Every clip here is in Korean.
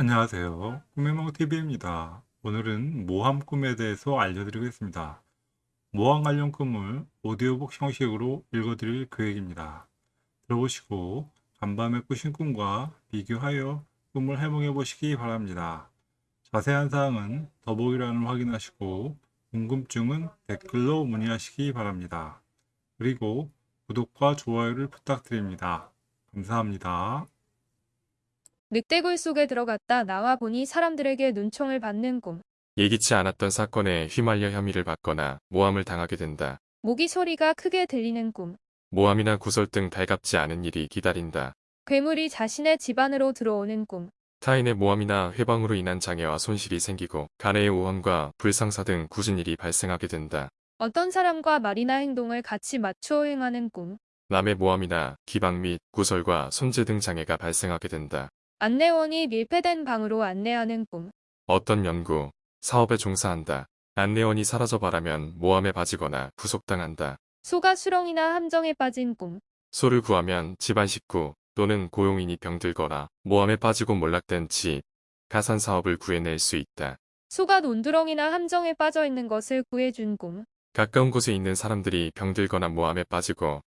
안녕하세요. 꿈의몽TV입니다. 오늘은 모함 꿈에 대해서 알려드리겠습니다. 모함 관련 꿈을 오디오북 형식으로 읽어드릴 계획입니다. 들어보시고 간밤에 꾸신 꿈과 비교하여 꿈을 해몽해 보시기 바랍니다. 자세한 사항은 더보기란을 확인하시고 궁금증은 댓글로 문의하시기 바랍니다. 그리고 구독과 좋아요를 부탁드립니다. 감사합니다. 늑대굴 속에 들어갔다 나와 보니 사람들에게 눈총을 받는 꿈. 예기치 않았던 사건에 휘말려 혐의를 받거나 모함을 당하게 된다. 모기 소리가 크게 들리는 꿈. 모함이나 구설 등 달갑지 않은 일이 기다린다. 괴물이 자신의 집 안으로 들어오는 꿈. 타인의 모함이나 회방으로 인한 장애와 손실이 생기고 가내의 오함과 불상사 등 굳은 일이 발생하게 된다. 어떤 사람과 말이나 행동을 같이 맞추어 행하는 꿈. 남의 모함이나 기방 및 구설과 손재 등 장애가 발생하게 된다. 안내원이 밀폐된 방으로 안내하는 꿈. 어떤 연구, 사업에 종사한다. 안내원이 사라져 바라면 모함에 빠지거나 구속당한다. 소가 수렁이나 함정에 빠진 꿈. 소를 구하면 집안 식구 또는 고용인이 병들거나 모함에 빠지고 몰락된 집, 가산 사업을 구해낼 수 있다. 소가 논두렁이나 함정에 빠져 있는 것을 구해준 꿈. 가까운 곳에 있는 사람들이 병들거나 모함에 빠지고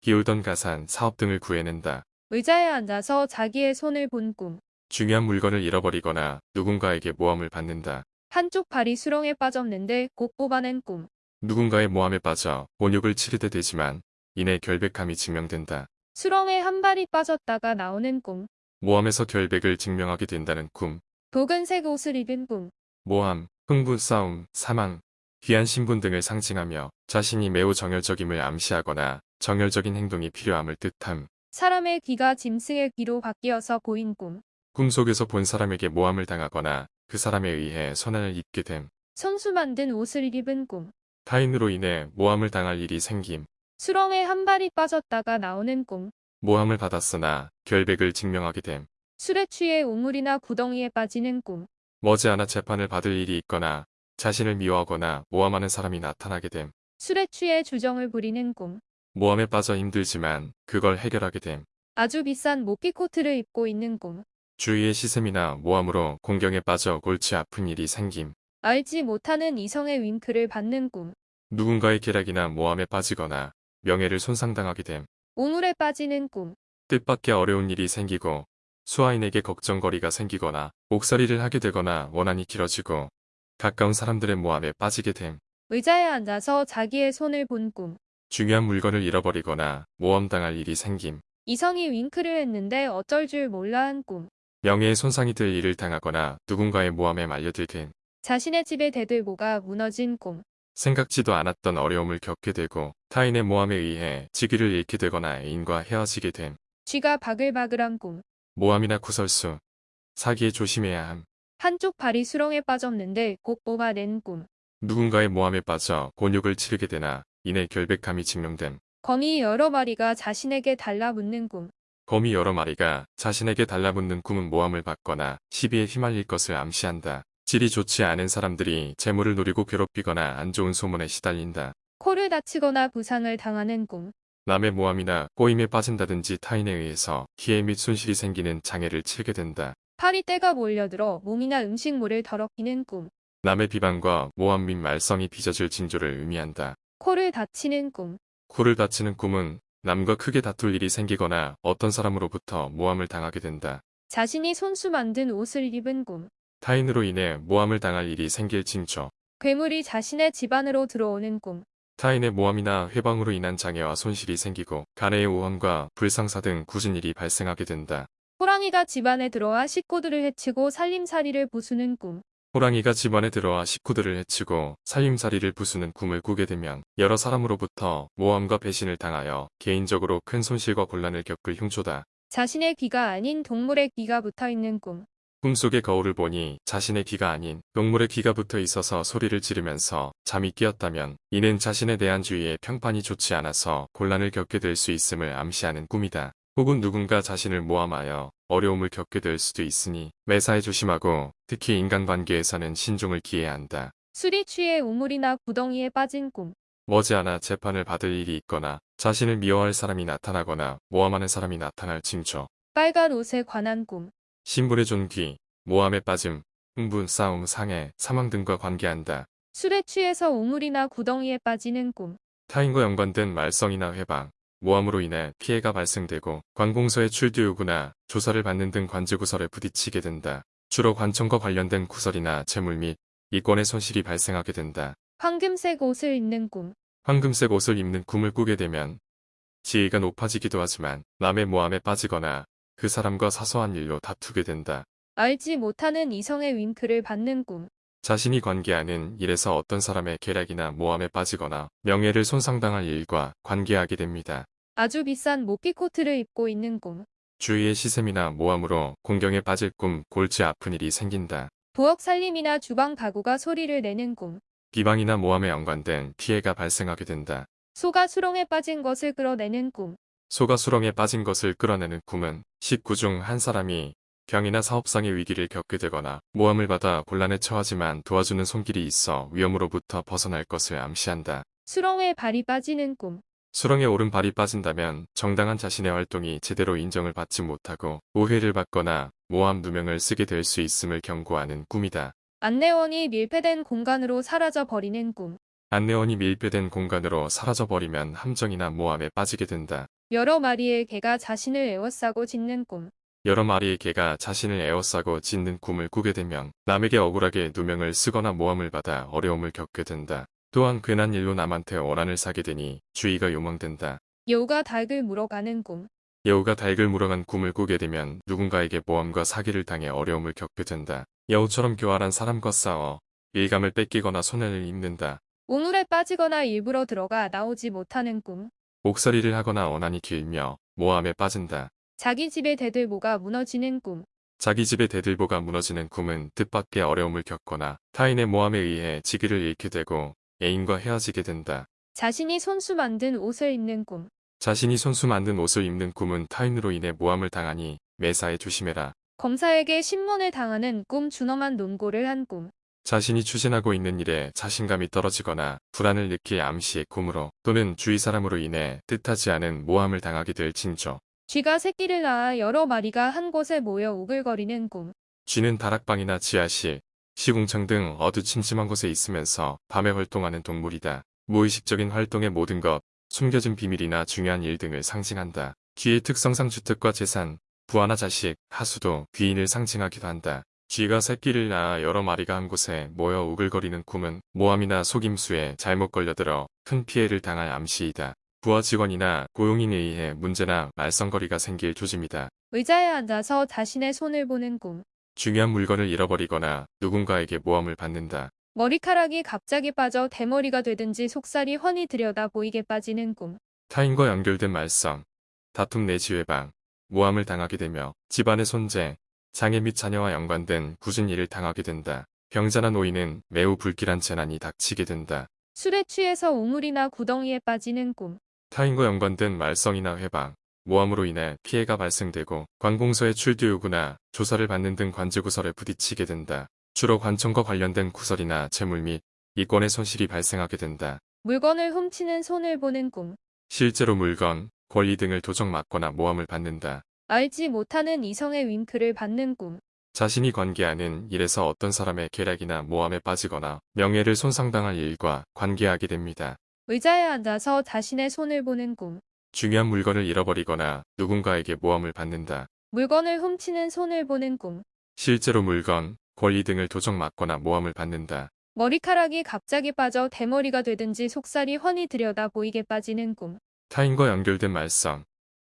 기울던 가산, 사업 등을 구해낸다. 의자에 앉아서 자기의 손을 본 꿈. 중요한 물건을 잃어버리거나 누군가에게 모함을 받는다. 한쪽 발이 수렁에 빠졌는데 곧 뽑아낸 꿈. 누군가의 모함에 빠져 본욕을 치르게 되지만 이내 결백함이 증명된다. 수렁에 한 발이 빠졌다가 나오는 꿈. 모함에서 결백을 증명하게 된다는 꿈. 붉은색 옷을 입은 꿈. 모함, 흥분 싸움, 사망, 귀한 신분 등을 상징하며 자신이 매우 정열적임을 암시하거나 정열적인 행동이 필요함을 뜻함. 사람의 귀가 짐승의 귀로 바뀌어서 보인 꿈. 꿈속에서 본 사람에게 모함을 당하거나 그 사람에 의해 손해를 입게 됨. 손수 만든 옷을 입은 꿈. 타인으로 인해 모함을 당할 일이 생김. 수렁에 한 발이 빠졌다가 나오는 꿈. 모함을 받았으나 결백을 증명하게 됨. 술에 취해 우물이나 구덩이에 빠지는 꿈. 머지않아 재판을 받을 일이 있거나 자신을 미워하거나 모함하는 사람이 나타나게 됨. 술에 취해 주정을 부리는 꿈. 모함에 빠져 힘들지만 그걸 해결하게 됨. 아주 비싼 모피 코트를 입고 있는 꿈. 주위의 시샘이나 모함으로 공경에 빠져 골치 아픈 일이 생김. 알지 못하는 이성의 윙크를 받는 꿈. 누군가의 계략이나 모함에 빠지거나 명예를 손상당하게 됨. 우물에 빠지는 꿈. 뜻밖의 어려운 일이 생기고 수하인에게 걱정거리가 생기거나 옥살이를 하게 되거나 원한이 길어지고 가까운 사람들의 모함에 빠지게 됨. 의자에 앉아서 자기의 손을 본 꿈. 중요한 물건을 잃어버리거나 모험당할 일이 생김. 이성이 윙크를 했는데 어쩔 줄 몰라 한 꿈. 명예에 손상이 될 일을 당하거나 누군가의 모함에 말려들게 자신의 집의 대들보가 무너진 꿈. 생각지도 않았던 어려움을 겪게 되고 타인의 모함에 의해 직위를 잃게 되거나 애인과 헤어지게 됨. 쥐가 바글바글한 꿈. 모함이나 구설수, 사기에 조심해야 함. 한쪽 발이 수렁에 빠졌는데 곧 뽑아낸 꿈. 누군가의 모함에 빠져 곤욕을 치르게 되나 이내 결백함이 증명됨. 거미 여러 마리가 자신에게 달라붙는 꿈. 거미 여러 마리가 자신에게 달라붙는 꿈은 모함을 받거나 시비에 휘말릴 것을 암시한다. 질이 좋지 않은 사람들이 재물을 노리고 괴롭히거나 안 좋은 소문에 시달린다. 코를 다치거나 부상을 당하는 꿈. 남의 모함이나 꼬임에 빠진다든지 타인에 의해서 피해 및 손실이 생기는 장애를 치르게 된다. 파리떼가 몰려들어 몸이나 음식물을 더럽히는 꿈. 남의 비방과 모함 및 말썽이 빚어질 징조를 의미한다. 코를 다치는 꿈. 코를 다치는 꿈은 남과 크게 다툴 일이 생기거나 어떤 사람으로부터 모함을 당하게 된다. 자신이 손수 만든 옷을 입은 꿈. 타인으로 인해 모함을 당할 일이 생길 징조. 괴물이 자신의 집 안으로 들어오는 꿈. 타인의 모함이나 회방으로 인한 장애와 손실이 생기고 가내의 오함과 불상사 등 굳은 일이 발생하게 된다. 호랑이가 집 안에 들어와 식구들을 해치고 살림살이를 부수는 꿈. 호랑이가 집안에 들어와 식구들을 해치고 살림살이를 부수는 꿈을 꾸게 되면 여러 사람으로부터 모함과 배신을 당하여 개인적으로 큰 손실과 곤란을 겪을 흉조다. 자신의 귀가 아닌 동물의 귀가 붙어 있는 꿈. 꿈속의 거울을 보니 자신의 귀가 아닌 동물의 귀가 붙어 있어서 소리를 지르면서 잠이 깨었다면 이는 자신에 대한 주위의 평판이 좋지 않아서 곤란을 겪게 될 수 있음을 암시하는 꿈이다. 혹은 누군가 자신을 모함하여 어려움을 겪게 될 수도 있으니 매사에 조심하고 특히 인간관계에서는 신중을 기해야 한다. 술이 취해 우물이나 구덩이에 빠진 꿈. 머지않아 재판을 받을 일이 있거나 자신을 미워할 사람이 나타나거나 모함하는 사람이 나타날 징조. 빨간 옷에 관한 꿈. 신분의 존귀, 모함에 빠짐, 흥분, 싸움, 상해, 사망 등과 관계한다. 술에 취해서 우물이나 구덩이에 빠지는 꿈. 타인과 연관된 말썽이나 회방, 모함으로 인해 피해가 발생되고 관공서의 출두 요구나 조사를 받는 등 관제구설에 부딪히게 된다. 주로 관청과 관련된 구설이나 재물 및 이권의 손실이 발생하게 된다. 황금색 옷을 입는 꿈. 황금색 옷을 입는 꿈을 꾸게 되면 지위가 높아지기도 하지만 남의 모함에 빠지거나 그 사람과 사소한 일로 다투게 된다. 알지 못하는 이성의 윙크를 받는 꿈. 자신이 관계하는 일에서 어떤 사람의 계략이나 모함에 빠지거나 명예를 손상당할 일과 관계하게 됩니다. 아주 비싼 모피 코트를 입고 있는 꿈. 주위의 시샘이나 모함으로 공경에 빠질 꿈, 골치 아픈 일이 생긴다. 부엌 살림이나 주방 가구가 소리를 내는 꿈. 비방이나 모함에 연관된 피해가 발생하게 된다. 소가 수렁에 빠진 것을 끌어내는 꿈. 소가 수렁에 빠진 것을 끌어내는 꿈은 식구 중 한 사람이 병이나 사업상의 위기를 겪게 되거나 모함을 받아 곤란에 처하지만 도와주는 손길이 있어 위험으로부터 벗어날 것을 암시한다. 수렁에 발이 빠지는 꿈. 수렁에 오른 발이 빠진다면 정당한 자신의 활동이 제대로 인정을 받지 못하고 오해를 받거나 모함 누명을 쓰게 될 수 있음을 경고하는 꿈이다. 안내원이 밀폐된 공간으로 사라져 버리는 꿈. 안내원이 밀폐된 공간으로 사라져 버리면 함정이나 모함에 빠지게 된다. 여러 마리의 개가 자신을 에워싸고 짖는 꿈. 여러 마리의 개가 자신을 에워싸고 짖는 꿈을 꾸게 되면 남에게 억울하게 누명을 쓰거나 모함을 받아 어려움을 겪게 된다. 또한 괜한 일로 남한테 원한을 사게 되니 주의가 요망된다. 여우가 닭을 물어가는 꿈. 여우가 닭을 물어간 꿈을 꾸게 되면 누군가에게 모함과 사기를 당해 어려움을 겪게 된다. 여우처럼 교활한 사람과 싸워 일감을 뺏기거나 손해를 입는다. 우물에 빠지거나 일부러 들어가 나오지 못하는 꿈. 옥살이를 하거나 원한이 길며 모함에 빠진다. 자기 집의 대들보가 무너지는 꿈. 자기 집의 대들보가 무너지는 꿈은 뜻밖의 어려움을 겪거나 타인의 모함에 의해 직위를 잃게 되고 애인과 헤어지게 된다. 자신이 손수 만든 옷을 입는 꿈. 자신이 손수 만든 옷을 입는 꿈은 타인으로 인해 모함을 당하니 매사에 조심해라. 검사에게 신문을 당하는 꿈 준엄한 논고를 한 꿈. 자신이 추진하고 있는 일에 자신감이 떨어지거나 불안을 느낄 암시의 꿈으로 또는 주위 사람으로 인해 뜻하지 않은 모함을 당하게 될 징조. 쥐가 새끼를 낳아 여러 마리가 한 곳에 모여 우글거리는 꿈. 쥐는 다락방이나 지하실, 시궁창 등 어두침침한 곳에 있으면서 밤에 활동하는 동물이다. 무의식적인 활동의 모든 것, 숨겨진 비밀이나 중요한 일 등을 상징한다. 쥐의 특성상 주택과 재산, 부하나 자식, 하수도, 귀인을 상징하기도 한다. 쥐가 새끼를 낳아 여러 마리가 한 곳에 모여 우글거리는 꿈은 모함이나 속임수에 잘못 걸려들어 큰 피해를 당할 암시이다. 부하 직원이나 고용인에 의해 문제나 말썽거리가 생길 조짐이다. 의자에 앉아서 자신의 손을 보는 꿈. 중요한 물건을 잃어버리거나 누군가에게 모함을 받는다. 머리카락이 갑자기 빠져 대머리가 되든지 속살이 훤히 들여다 보이게 빠지는 꿈. 타인과 연결된 말썽, 다툼 내지 외방, 모함을 당하게 되며 집안의 손재, 장애 및 자녀와 연관된 굳은 일을 당하게 된다. 병자나 노인은 매우 불길한 재난이 닥치게 된다. 술에 취해서 우물이나 구덩이에 빠지는 꿈. 타인과 연관된 말썽이나 회방, 모함으로 인해 피해가 발생되고 관공서의 출두 요구나 조사를 받는 등 관제구설에 부딪히게 된다. 주로 관청과 관련된 구설이나 재물 및 이권의 손실이 발생하게 된다. 물건을 훔치는 손을 보는 꿈. 실제로 물건, 권리 등을 도적 맞거나 모함을 받는다. 알지 못하는 이성의 윙크를 받는 꿈. 자신이 관계하는 일에서 어떤 사람의 계략이나 모함에 빠지거나 명예를 손상당할 일과 관계하게 됩니다. 의자에 앉아서 자신의 손을 보는 꿈. 중요한 물건을 잃어버리거나 누군가에게 모함을 받는다. 물건을 훔치는 손을 보는 꿈. 실제로 물건, 권리 등을 도적 맞거나 모함을 받는다. 머리카락이 갑자기 빠져 대머리가 되든지 속살이 훤히 들여다 보이게 빠지는 꿈. 타인과 연결된 말썽,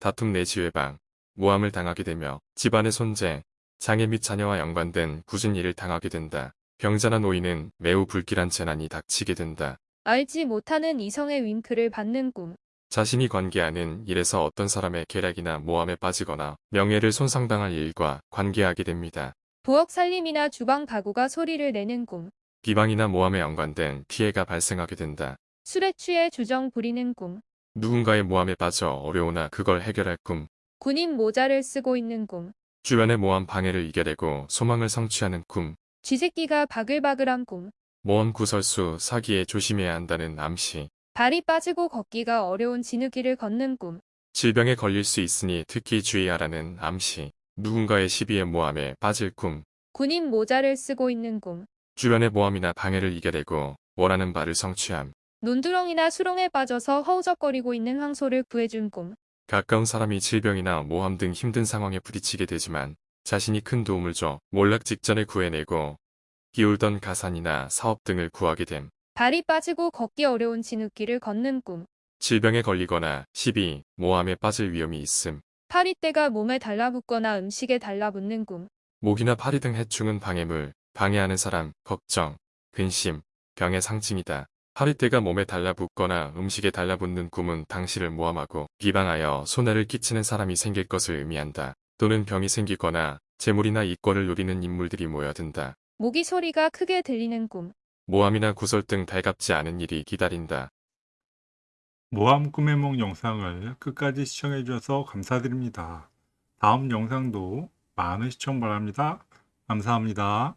다툼 내지 외방, 모함을 당하게 되며 집안의 손재, 장애 및 자녀와 연관된 굳은 일을 당하게 된다. 병자나 노인은 매우 불길한 재난이 닥치게 된다. 알지 못하는 이성의 윙크를 받는 꿈. 자신이 관계하는 일에서 어떤 사람의 계략이나 모함에 빠지거나 명예를 손상당할 일과 관계하게 됩니다. 부엌 살림이나 주방 가구가 소리를 내는 꿈. 비방이나 모함에 연관된 피해가 발생하게 된다. 술에 취해 주정 부리는 꿈. 누군가의 모함에 빠져 어려우나 그걸 해결할 꿈. 군인 모자를 쓰고 있는 꿈. 주변의 모함 방해를 이겨내고 소망을 성취하는 꿈. 쥐새끼가 바글바글한 꿈. 모험 구설수 사기에 조심해야 한다는 암시. 발이 빠지고 걷기가 어려운 진흙길을 걷는 꿈. 질병에 걸릴 수 있으니 특히 주의하라는 암시. 누군가의 시비에 모함에 빠질 꿈. 군인 모자를 쓰고 있는 꿈. 주변의 모함이나 방해를 이겨내고 원하는 바를 성취함. 논두렁이나 수렁에 빠져서 허우적거리고 있는 황소를 구해준 꿈. 가까운 사람이 질병이나 모함 등 힘든 상황에 부딪히게 되지만 자신이 큰 도움을 줘 몰락 직전에 구해내고 기울던 가산이나 사업 등을 구하게 됨. 발이 빠지고 걷기 어려운 진흙길을 걷는 꿈. 질병에 걸리거나 시비, 모함에 빠질 위험이 있음. 파리떼가 몸에 달라붙거나 음식에 달라붙는 꿈. 모기나 파리 등 해충은 방해물, 방해하는 사람, 걱정, 근심, 병의 상징이다. 파리떼가 몸에 달라붙거나 음식에 달라붙는 꿈은 당신을 모함하고 비방하여 손해를 끼치는 사람이 생길 것을 의미한다. 또는 병이 생기거나 재물이나 이권을 노리는 인물들이 모여든다. 모기 소리가 크게 들리는 꿈. 모함이나 구설 등 달갑지 않은 일이 기다린다. 모함 꿈의 몽 영상을 끝까지 시청해 주셔서 감사드립니다. 다음 영상도 많은 시청 바랍니다. 감사합니다.